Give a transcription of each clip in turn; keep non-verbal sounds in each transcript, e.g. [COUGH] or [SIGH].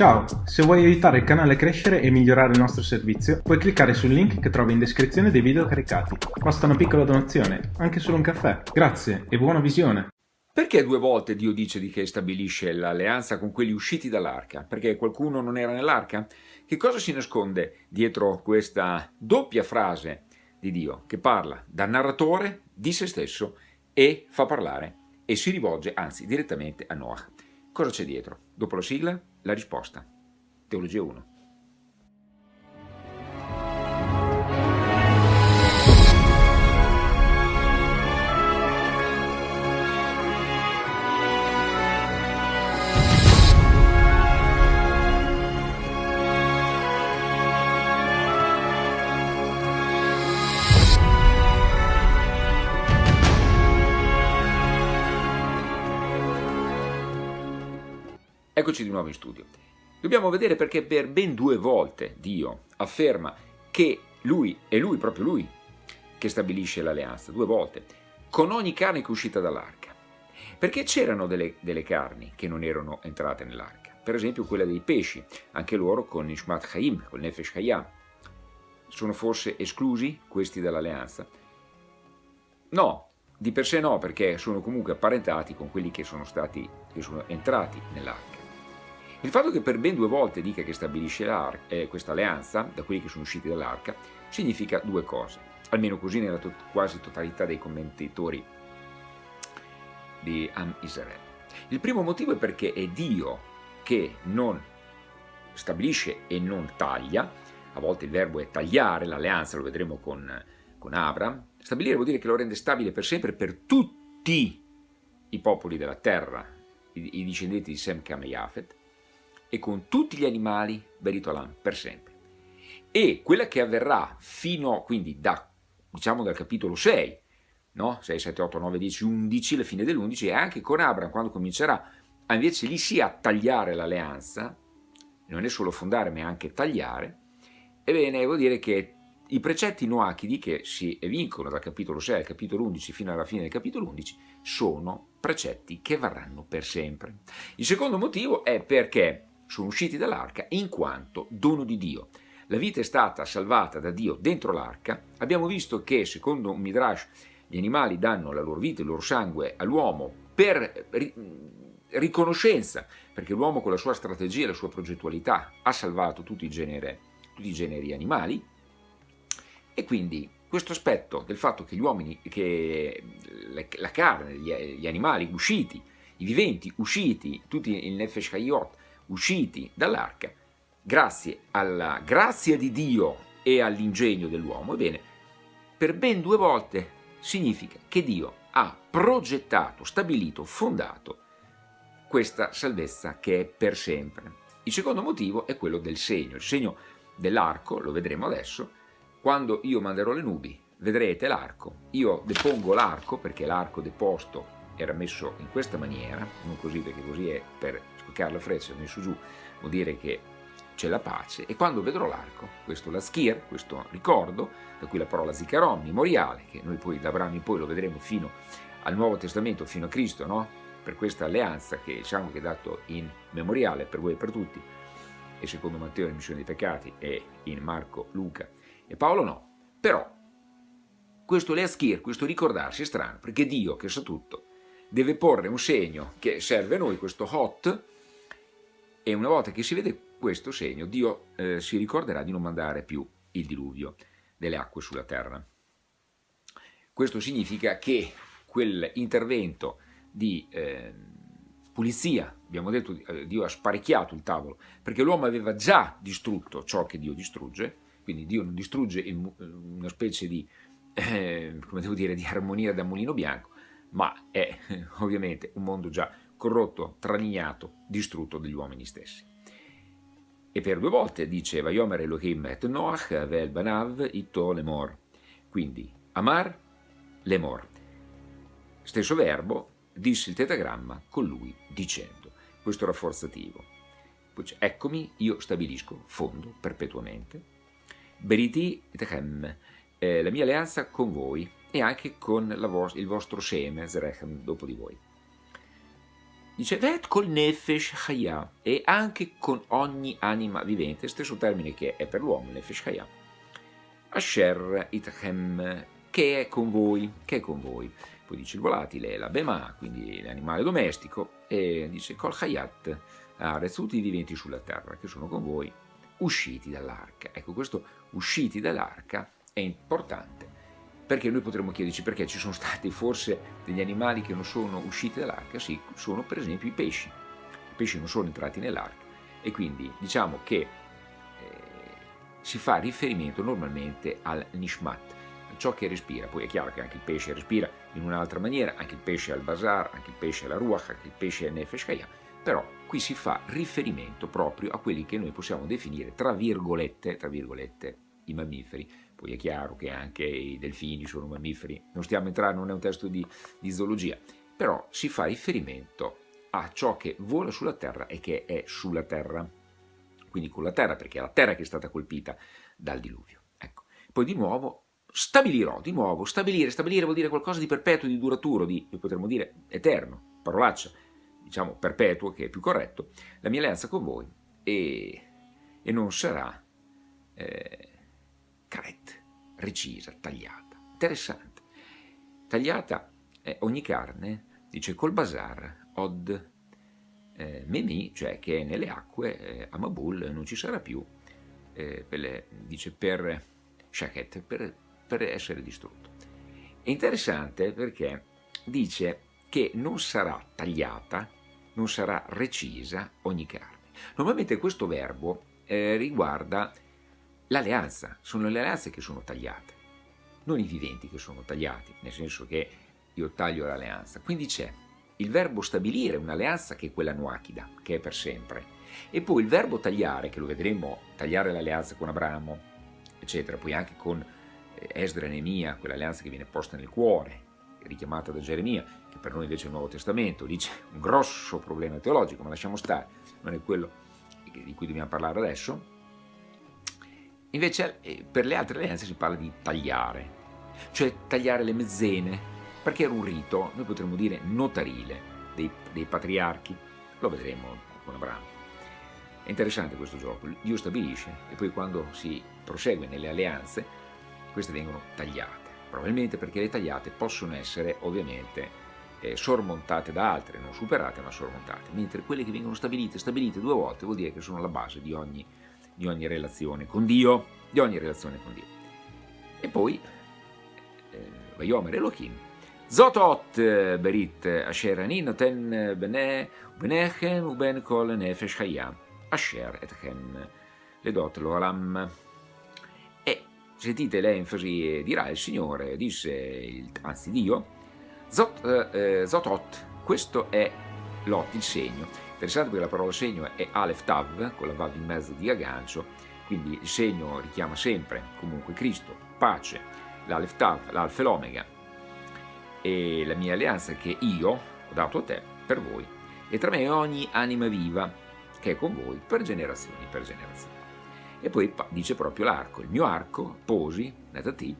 Ciao, se vuoi aiutare il canale a crescere e migliorare il nostro servizio, puoi cliccare sul link che trovi in descrizione dei video caricati. Basta una piccola donazione, anche solo un caffè. Grazie e buona visione! Perché due volte Dio dice di che stabilisce l'alleanza con quelli usciti dall'arca? Perché qualcuno non era nell'arca? Che cosa si nasconde dietro questa doppia frase di Dio che parla da narratore di se stesso e fa parlare e si rivolge anzi direttamente a Noah? Cosa c'è dietro? Dopo la sigla, la risposta. Teologia 1. Eccoci di nuovo in studio. Dobbiamo vedere perché per ben due volte Dio afferma che lui, è lui, proprio lui, che stabilisce l'alleanza, due volte, con ogni carne che è uscita dall'arca. Perché c'erano delle, delle, carni che non erano entrate nell'arca, per esempio quella dei pesci, anche loro con Ishmat Chaim, con Nefesh Hayam. Sono forse esclusi questi dall'alleanza? No, di per sé no, perché sono comunque apparentati con quelli che sono stati, che sono entrati nell'arca. Il fatto che per ben due volte dica che stabilisce eh, questa alleanza, da quelli che sono usciti dall'arca, significa due cose, almeno così nella to quasi totalità dei commentatori di Am Israele. Il primo motivo è perché è Dio che non stabilisce e non taglia, a volte il verbo è tagliare, l'alleanza lo vedremo con, con Abram, stabilire vuol dire che lo rende stabile per sempre per tutti i popoli della terra, i, i discendenti di Sem, Cam e con tutti gli animali Beritolam per sempre. E quella che avverrà fino, quindi da, diciamo dal capitolo 6, no? 6, 7, 8, 9, 10, 11, la fine dell'11, e anche con Abram quando comincerà a invece lì sì a tagliare l'alleanza, non è solo fondare ma anche tagliare, ebbene vuol dire che i precetti noachidi che si evincono dal capitolo 6 al capitolo 11 fino alla fine del capitolo 11 sono precetti che varranno per sempre. Il secondo motivo è perché sono usciti dall'arca in quanto dono di Dio. La vita è stata salvata da Dio dentro l'arca. Abbiamo visto che, secondo un Midrash, gli animali danno la loro vita, il loro sangue all'uomo per riconoscenza, perché l'uomo con la sua strategia e la sua progettualità ha salvato tutti i, generi, tutti i generi animali e quindi questo aspetto del fatto che gli uomini, che la carne, gli animali usciti, i viventi usciti, tutti il Nefesh Hayot, usciti dall'arca, grazie alla grazia di Dio e all'ingegno dell'uomo, ebbene, per ben due volte significa che Dio ha progettato, stabilito, fondato questa salvezza che è per sempre. Il secondo motivo è quello del segno, il segno dell'arco, lo vedremo adesso, quando io manderò le nubi, vedrete l'arco, io depongo l'arco perché l'arco deposto era messo in questa maniera, non così perché così è per la freccia, messo giù, vuol dire che c'è la pace, e quando vedrò l'arco, questo la schir, questo ricordo, da cui la parola zicaron, memoriale, che noi poi da Abramo in poi lo vedremo fino al Nuovo Testamento, fino a Cristo, no? per questa alleanza che diciamo che è dato in memoriale per voi e per tutti, e secondo Matteo in missione dei peccati, e in Marco, Luca e Paolo no, però questo leaschir, questo ricordarsi è strano, perché Dio che sa tutto, deve porre un segno che serve a noi, questo hot, e una volta che si vede questo segno, Dio eh, si ricorderà di non mandare più il diluvio delle acque sulla terra. Questo significa che quell'intervento di eh, pulizia, abbiamo detto, eh, Dio ha sparecchiato il tavolo, perché l'uomo aveva già distrutto ciò che Dio distrugge, quindi Dio non distrugge il, una specie di, eh, dire, di armonia da mulino bianco, ma è [LAUGHS] ovviamente un mondo già corrotto, traniato, distrutto dagli uomini stessi. E per due volte dice Vayomer Elohim et Noach vel banav ito lemor. Quindi Amar lemor. Stesso verbo, disse il tetagramma con lui dicendo. Questo raffforzativo. Poi c'è, eccomi, io stabilisco, fondo, perpetuamente. Beriti et eh, la mia alleanza con voi e anche con vo il vostro seme, Zrechem, dopo di voi. Dice Vet col nefesh chaya e anche con ogni anima vivente, stesso termine che è per l'uomo, nefesh chaya. Asher itchem, che è con voi, che è con voi. Poi dice il volatile, la bema, quindi l'animale domestico, e dice col chayat, ares, tutti i viventi sulla terra che sono con voi, usciti dall'arca. Ecco, questo usciti dall'arca è importante perché noi potremmo chiederci perché ci sono stati forse degli animali che non sono usciti dall'arca, sì, sono per esempio i pesci. I pesci non sono entrati nell'arca e quindi diciamo che eh, si fa riferimento normalmente al nishmat, ciò che respira. Poi è chiaro che anche il pesce respira in un'altra maniera, anche il pesce al bazar, anche il pesce alla ruach, anche il pesce al nefesh kaya, però qui si fa riferimento proprio a quelli che noi possiamo definire tra virgolette, tra virgolette i mammiferi, poi è chiaro che anche i delfini sono mammiferi, non stiamo entrando, non è un testo di, di zoologia, però si fa riferimento a ciò che vola sulla terra e che è sulla terra, quindi con la terra, perché è la terra che è stata colpita dal diluvio. Ecco. Poi di nuovo stabilirò, di nuovo, stabilire, stabilire vuol dire qualcosa di perpetuo, di duraturo, di, potremmo dire, eterno, parolaccia, diciamo perpetuo, che è più corretto, la mia alleanza con voi e, e non sarà... Eh, carette, recisa, tagliata. Interessante. Tagliata eh, ogni carne, dice col bazar, od eh, memi, cioè che nelle acque eh, a Mabul non ci sarà più, eh, per le, dice per shaket, per, per essere distrutto. È interessante perché dice che non sarà tagliata, non sarà recisa ogni carne. Normalmente questo verbo eh, riguarda l'alleanza, sono le alleanze che sono tagliate, non i viventi che sono tagliati, nel senso che io taglio l'alleanza. Quindi c'è il verbo stabilire un'alleanza che è quella nuachida, che è per sempre, e poi il verbo tagliare, che lo vedremo, tagliare l'alleanza con Abramo, eccetera, poi anche con eh, Esdra e Nemia, quell'alleanza che viene posta nel cuore, richiamata da Geremia, che per noi invece è il Nuovo Testamento, lì c'è un grosso problema teologico, ma lasciamo stare, non è quello di cui dobbiamo parlare adesso, Invece eh, per le altre alleanze si parla di tagliare, cioè tagliare le mezzene, perché era un rito, noi potremmo dire notarile, dei, dei patriarchi, lo vedremo con Abramo. È interessante questo gioco, Dio stabilisce e poi quando si prosegue nelle alleanze, queste vengono tagliate, probabilmente perché le tagliate possono essere ovviamente eh, sormontate da altre, non superate ma sormontate, mentre quelle che vengono stabilite, stabilite due volte vuol dire che sono la base di ogni di ogni relazione con Dio, di ogni relazione con Dio. E poi, eh, Vayomer Elohim, Zotot eh, berit asher ani noten bene benechem uben kol nefesh chaya asher etchem ledot lo alam. E sentite l'enfasi dirà il Signore, disse, il, anzi Dio, Zot, eh, Zotot, questo è Lot, il segno, Interessante perché la parola segno è Aleph Tav, con la Vav in mezzo di aggancio, quindi il segno richiama sempre comunque Cristo, pace, l'Aleph Tav, l'Alfa e l'Omega, e la mia alleanza che io ho dato a te per voi, e tra me ogni anima viva che è con voi per generazioni per generazioni. E poi dice proprio l'arco, il mio arco posi, netati,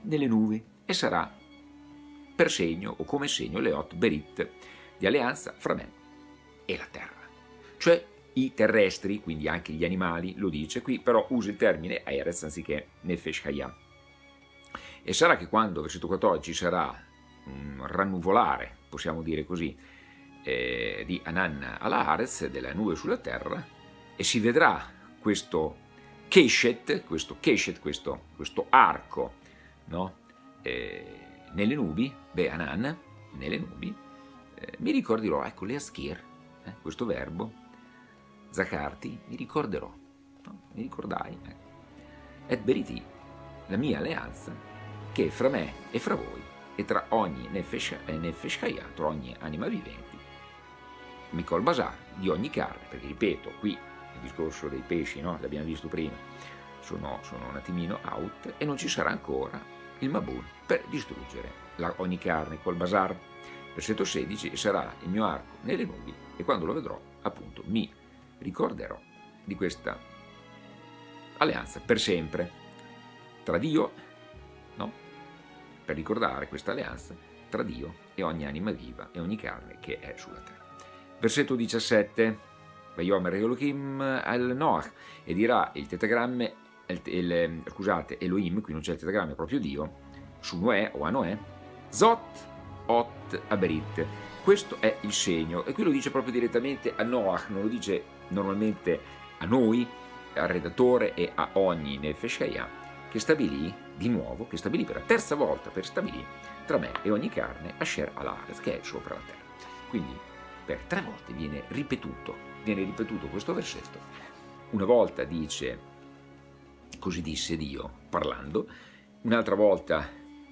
nelle nubi e sarà per segno o come segno le Leot Berit di alleanza fra me e la terra. Cioè i terrestri, quindi anche gli animali, lo dice qui, però usa il termine Erez anziché Nefesh Hayam. E sarà che quando, versetto 14, ci sarà un rannuvolare, possiamo dire così, eh, di Anan alla Arez, della nube sulla terra, e si vedrà questo Keshet, questo, Keshet, questo, questo arco, no? eh, nelle nubi, beh, Anan, nelle nubi, eh, mi ricorderò, ecco, le Aschir, eh, questo verbo, Zacarti, mi ricorderò, no? mi ricordai, eh. et beriti, la mia alleanza, che è fra me e fra voi, e tra ogni nefesh, nefeshkaya, tra ogni anima vivente, Mikol Basar, di ogni carne, perché ripeto, qui il discorso dei pesci, no? l'abbiamo visto prima, sono, sono, un attimino out e non ci sarà ancora il Mabun per distruggere la, ogni carne col Basar. Versetto 16, e sarà il mio arco nelle nubi e quando lo vedrò, appunto, mi ricorderò di questa alleanza per sempre tra Dio, no? Per ricordare questa alleanza tra Dio e ogni anima viva e ogni carne che è sulla terra. Versetto 17, Vayomer Elohim al Noach, e dirà il tetagramma, il, il, scusate, Elohim, qui non c'è il tetagramma, è proprio Dio, su Noè o a Noè, Zot Ot Aberit. Questo è il segno, e qui lo dice proprio direttamente a Noach, non lo dice normalmente a noi, al redattore e a ogni Nefeshaya, che stabilì di nuovo, che stabilì per la terza volta, per stabilì tra me e ogni carne Asher Alaret, che è sopra la terra. Quindi per tre volte viene ripetuto, viene ripetuto questo versetto. Una volta dice, così disse Dio, parlando, un'altra volta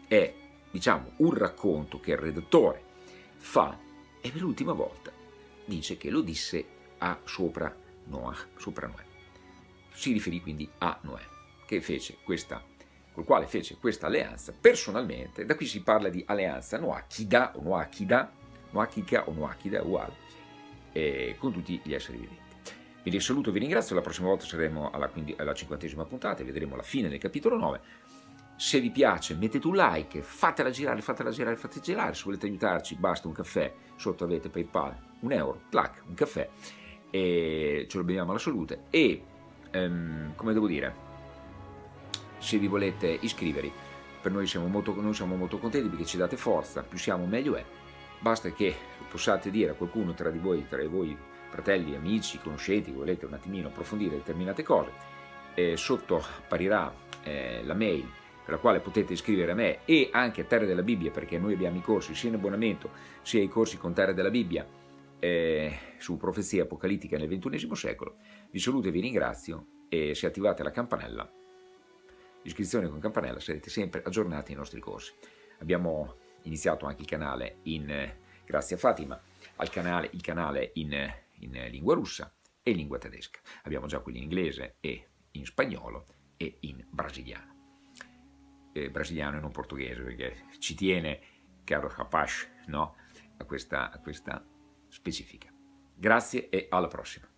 è, diciamo, un racconto che il redattore fa, e per l'ultima volta dice che lo disse a sopra Noah, sopra Noè. Si riferì quindi a Noè, che fece questa col quale fece questa alleanza personalmente, da qui si parla di alleanza Noachida o Noachida, Noachika o Noachida uguale, eh, con tutti gli esseri viventi. Vi saluto, vi ringrazio, la prossima volta saremo alla, quindi, alla cinquantesima puntata, vedremo la fine del capitolo 9. Se vi piace mettete un like, fatela girare, fatela girare, fatela girare, se volete aiutarci basta un caffè, sotto avete Paypal, un euro, clac, un caffè, e ce lo beviamo alla salute. E, um, come devo dire, se vi volete iscrivervi, per noi siamo, molto, noi siamo molto contenti perché ci date forza, più siamo meglio è, basta che possiate dire a qualcuno tra di voi, tra voi fratelli, amici, conoscenti, volete un attimino approfondire determinate cose, eh, sotto apparirà eh, la mail per la quale potete iscrivere a me e anche a Terra della Bibbia, perché noi abbiamo i corsi sia in abbonamento sia i corsi con Terra della Bibbia eh, su profezia apocalittica nel XXI secolo. Vi saluto e vi ringrazio e se attivate la campanella iscrizione con campanella sarete sempre aggiornati ai nostri corsi. Abbiamo iniziato anche il canale in, eh, grazie a Fatima, al canale, il canale in, in lingua russa e in lingua tedesca. Abbiamo già quelli in inglese e in spagnolo e in brasiliano. Eh, brasiliano e non portoghese perché ci tiene, caro Rapash, no? a, questa, a questa specifica. Grazie e alla prossima.